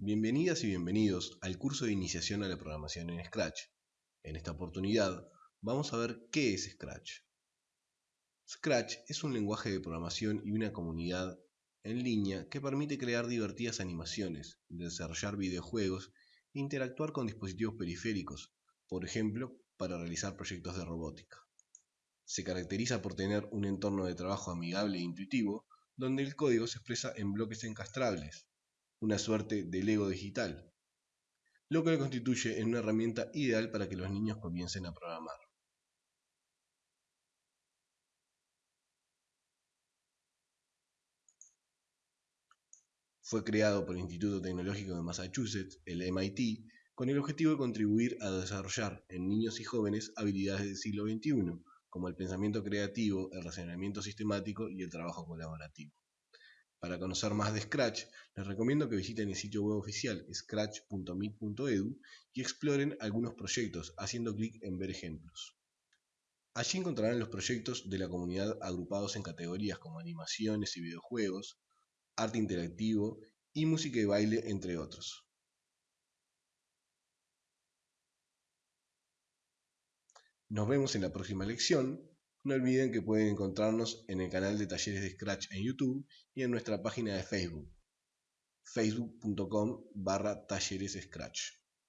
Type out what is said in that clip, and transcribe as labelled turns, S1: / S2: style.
S1: Bienvenidas y bienvenidos al curso de iniciación a la programación en Scratch. En esta oportunidad vamos a ver qué es Scratch. Scratch es un lenguaje de programación y una comunidad en línea que permite crear divertidas animaciones, desarrollar videojuegos e interactuar con dispositivos periféricos, por ejemplo, para realizar proyectos de robótica. Se caracteriza por tener un entorno de trabajo amigable e intuitivo, donde el código se expresa en bloques encastrables, una suerte de Lego digital, lo que lo constituye en una herramienta ideal para que los niños comiencen a programar. Fue creado por el Instituto Tecnológico de Massachusetts, el MIT, con el objetivo de contribuir a desarrollar en niños y jóvenes habilidades del siglo XXI, como el pensamiento creativo, el razonamiento sistemático y el trabajo colaborativo. Para conocer más de Scratch, les recomiendo que visiten el sitio web oficial scratch.mit.edu y exploren algunos proyectos haciendo clic en ver ejemplos. Allí encontrarán los proyectos de la comunidad agrupados en categorías como animaciones y videojuegos, arte interactivo y música y baile, entre otros. Nos vemos en la próxima lección no olviden que pueden encontrarnos en el canal de Talleres de Scratch en YouTube y en nuestra página de Facebook, facebook.com barra Talleres Scratch.